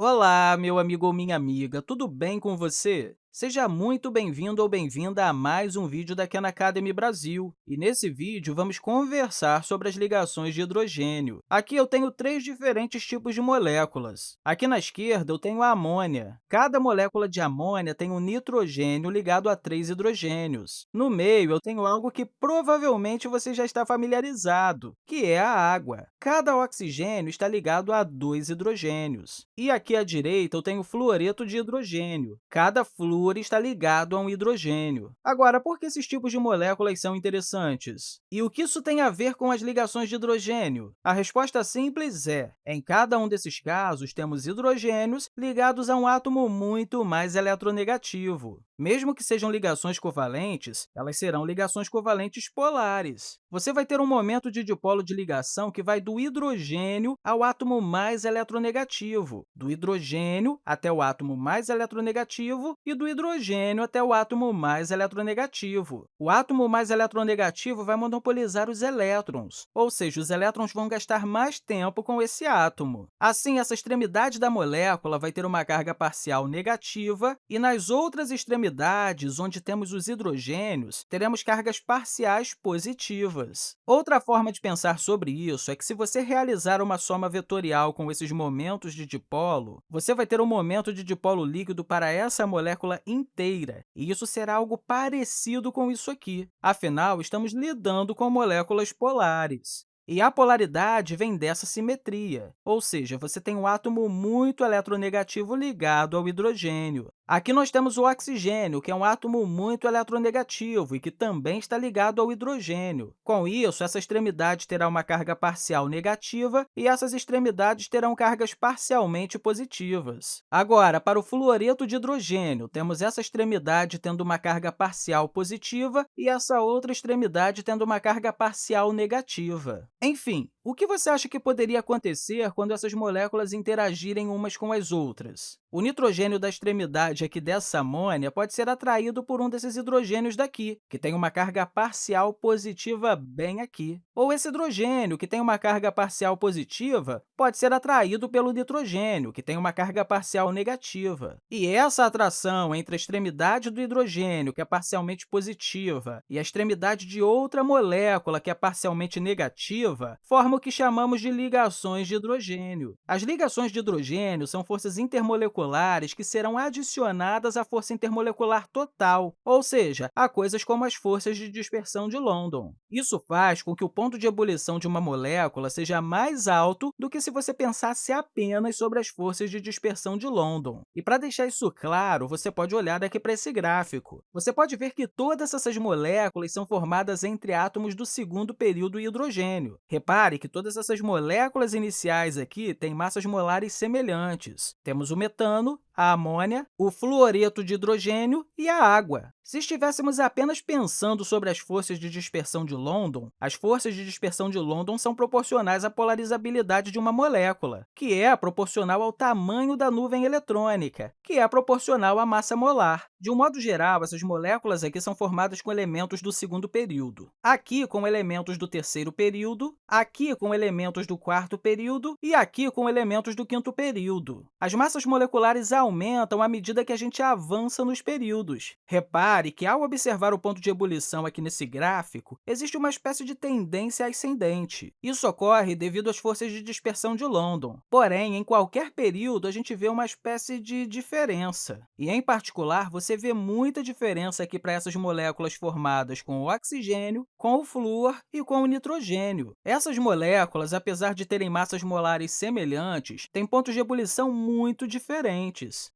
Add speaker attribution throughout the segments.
Speaker 1: Olá, meu amigo ou minha amiga, tudo bem com você? Seja muito bem-vindo ou bem-vinda a mais um vídeo da Khan Academy Brasil. E nesse vídeo, vamos conversar sobre as ligações de hidrogênio. Aqui eu tenho três diferentes tipos de moléculas. Aqui na esquerda, eu tenho a amônia. Cada molécula de amônia tem um nitrogênio ligado a três hidrogênios. No meio, eu tenho algo que provavelmente você já está familiarizado, que é a água. Cada oxigênio está ligado a dois hidrogênios. E aqui à direita, eu tenho fluoreto de hidrogênio. Cada flúor está ligado a um hidrogênio. Agora, por que esses tipos de moléculas são interessantes? E o que isso tem a ver com as ligações de hidrogênio? A resposta simples é, em cada um desses casos, temos hidrogênios ligados a um átomo muito mais eletronegativo. Mesmo que sejam ligações covalentes, elas serão ligações covalentes polares. Você vai ter um momento de dipolo de ligação que vai do hidrogênio ao átomo mais eletronegativo, do hidrogênio até o átomo mais eletronegativo e do hidrogênio até o átomo mais eletronegativo. O átomo mais eletronegativo vai monopolizar os elétrons, ou seja, os elétrons vão gastar mais tempo com esse átomo. Assim, essa extremidade da molécula vai ter uma carga parcial negativa e nas outras extremidades onde temos os hidrogênios, teremos cargas parciais positivas. Outra forma de pensar sobre isso é que, se você realizar uma soma vetorial com esses momentos de dipolo, você vai ter um momento de dipolo líquido para essa molécula inteira, e isso será algo parecido com isso aqui. Afinal, estamos lidando com moléculas polares. E a polaridade vem dessa simetria, ou seja, você tem um átomo muito eletronegativo ligado ao hidrogênio. Aqui nós temos o oxigênio, que é um átomo muito eletronegativo e que também está ligado ao hidrogênio. Com isso, essa extremidade terá uma carga parcial negativa e essas extremidades terão cargas parcialmente positivas. Agora, para o fluoreto de hidrogênio, temos essa extremidade tendo uma carga parcial positiva e essa outra extremidade tendo uma carga parcial negativa. Enfim, o que você acha que poderia acontecer quando essas moléculas interagirem umas com as outras? O nitrogênio da extremidade aqui dessa amônia pode ser atraído por um desses hidrogênios daqui, que tem uma carga parcial positiva bem aqui. Ou esse hidrogênio, que tem uma carga parcial positiva, pode ser atraído pelo nitrogênio, que tem uma carga parcial negativa. E essa atração entre a extremidade do hidrogênio, que é parcialmente positiva, e a extremidade de outra molécula, que é parcialmente negativa, forma o que chamamos de ligações de hidrogênio. As ligações de hidrogênio são forças intermoleculares que serão adicionadas à força intermolecular total, ou seja, a coisas como as forças de dispersão de London. Isso faz com que o ponto de ebulição de uma molécula seja mais alto do que se você pensasse apenas sobre as forças de dispersão de London. E para deixar isso claro, você pode olhar daqui para esse gráfico. Você pode ver que todas essas moléculas são formadas entre átomos do segundo período hidrogênio. Repare que todas essas moléculas iniciais aqui têm massas molares semelhantes. Temos o metano, metano, a amônia, o fluoreto de hidrogênio e a água. Se estivéssemos apenas pensando sobre as forças de dispersão de London, as forças de dispersão de London são proporcionais à polarizabilidade de uma molécula, que é proporcional ao tamanho da nuvem eletrônica, que é proporcional à massa molar. De um modo geral, essas moléculas aqui são formadas com elementos do segundo período, aqui com elementos do terceiro período, aqui com elementos do quarto período e aqui com elementos do quinto período. As massas moleculares aumentam à medida que a gente avança nos períodos. Repare que, ao observar o ponto de ebulição aqui nesse gráfico, existe uma espécie de tendência ascendente. Isso ocorre devido às forças de dispersão de London. Porém, em qualquer período, a gente vê uma espécie de diferença. E, em particular, você vê muita diferença aqui para essas moléculas formadas com o oxigênio, com o flúor e com o nitrogênio. Essas moléculas, apesar de terem massas molares semelhantes, têm pontos de ebulição muito diferentes.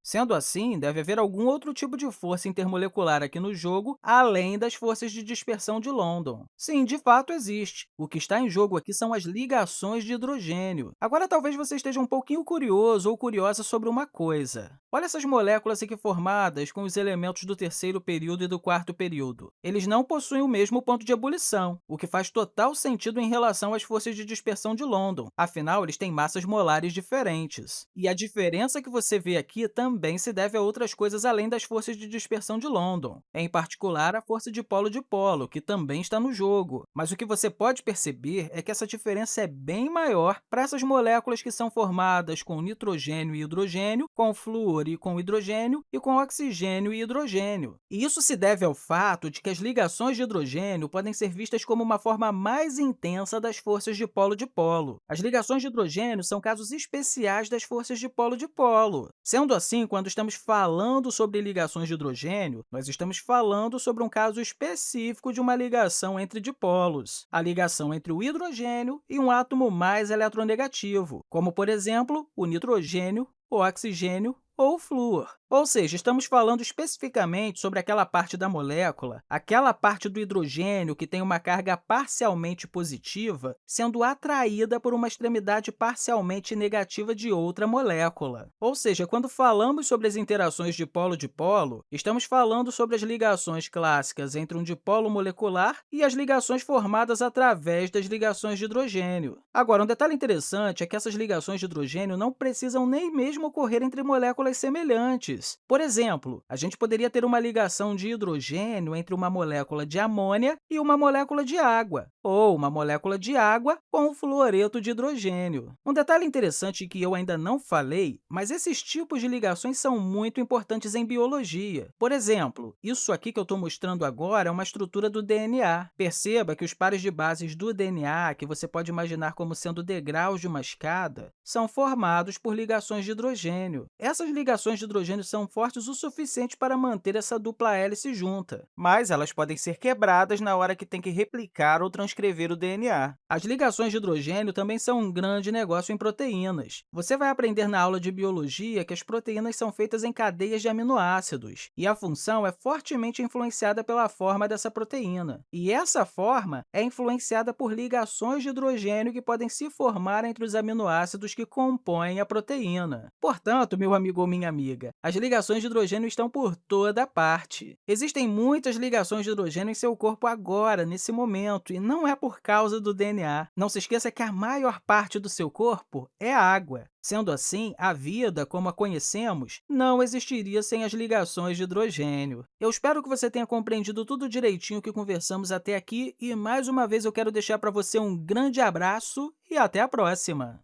Speaker 1: Sendo assim, deve haver algum outro tipo de força intermolecular aqui no jogo, além das forças de dispersão de London. Sim, de fato existe. O que está em jogo aqui são as ligações de hidrogênio. Agora, talvez você esteja um pouquinho curioso ou curiosa sobre uma coisa. Olha essas moléculas aqui formadas com os elementos do terceiro período e do quarto período. Eles não possuem o mesmo ponto de ebulição, o que faz total sentido em relação às forças de dispersão de London. Afinal, eles têm massas molares diferentes. E a diferença que você vê aqui também se deve a outras coisas além das forças de dispersão de London. em particular a força de polo-dipolo, que também está no jogo. Mas o que você pode perceber é que essa diferença é bem maior para essas moléculas que são formadas com nitrogênio e hidrogênio, com flúor e com hidrogênio e com oxigênio e hidrogênio. E isso se deve ao fato de que as ligações de hidrogênio podem ser vistas como uma forma mais intensa das forças de polo-dipolo. As ligações de hidrogênio são casos especiais das forças de polo-dipolo. Sendo assim, quando estamos falando sobre ligações de hidrogênio, nós estamos falando sobre um caso específico de uma ligação entre dipolos, a ligação entre o hidrogênio e um átomo mais eletronegativo, como, por exemplo, o nitrogênio, o oxigênio ou flúor. Ou seja, estamos falando especificamente sobre aquela parte da molécula, aquela parte do hidrogênio que tem uma carga parcialmente positiva sendo atraída por uma extremidade parcialmente negativa de outra molécula. Ou seja, quando falamos sobre as interações de polo-dipolo, estamos falando sobre as ligações clássicas entre um dipolo molecular e as ligações formadas através das ligações de hidrogênio. Agora, um detalhe interessante é que essas ligações de hidrogênio não precisam nem mesmo ocorrer entre moléculas semelhantes. Por exemplo, a gente poderia ter uma ligação de hidrogênio entre uma molécula de amônia e uma molécula de água, ou uma molécula de água com um fluoreto de hidrogênio. Um detalhe interessante que eu ainda não falei, mas esses tipos de ligações são muito importantes em biologia. Por exemplo, isso aqui que eu estou mostrando agora é uma estrutura do DNA. Perceba que os pares de bases do DNA, que você pode imaginar como sendo degraus de uma escada, são formados por ligações de hidrogênio. Essas ligações de hidrogênio são fortes o suficiente para manter essa dupla hélice junta, mas elas podem ser quebradas na hora que tem que replicar ou transcrever o DNA. As ligações de hidrogênio também são um grande negócio em proteínas. Você vai aprender na aula de biologia que as proteínas são feitas em cadeias de aminoácidos, e a função é fortemente influenciada pela forma dessa proteína. E essa forma é influenciada por ligações de hidrogênio que podem se formar entre os aminoácidos que compõem a proteína. Portanto, meu amigo ou minha amiga, as ligações de hidrogênio estão por toda parte. Existem muitas ligações de hidrogênio em seu corpo agora, nesse momento, e não é por causa do DNA. Não se esqueça que a maior parte do seu corpo é água. Sendo assim, a vida, como a conhecemos, não existiria sem as ligações de hidrogênio. Eu espero que você tenha compreendido tudo direitinho que conversamos até aqui e, mais uma vez, eu quero deixar para você um grande abraço e até a próxima!